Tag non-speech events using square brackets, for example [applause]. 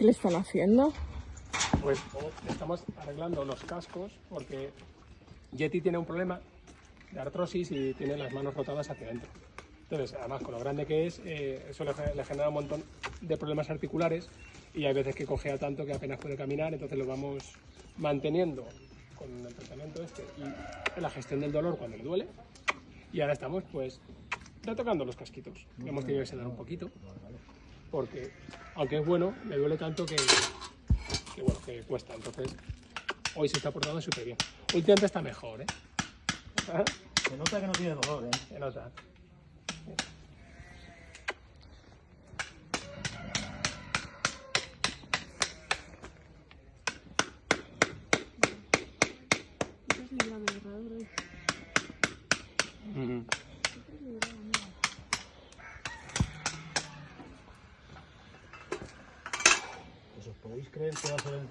¿Qué le están haciendo? Pues estamos arreglando los cascos porque Yeti tiene un problema de artrosis y tiene las manos rotadas hacia adentro. Entonces, además, con lo grande que es, eh, eso le, le genera un montón de problemas articulares y hay veces que cojea tanto que apenas puede caminar, entonces lo vamos manteniendo con el tratamiento este y la gestión del dolor cuando le duele. Y ahora estamos, pues, retocando los casquitos. Hemos tenido que sedar un poquito porque, aunque es bueno, le duele tanto que, que bueno, que cuesta. Entonces, hoy se está portando súper bien. Últimamente está mejor, ¿eh? [laughs] Se nota que no tiene dolor, ¿eh? Se nota. Ujú. Pues os podéis creer que va a ser el primer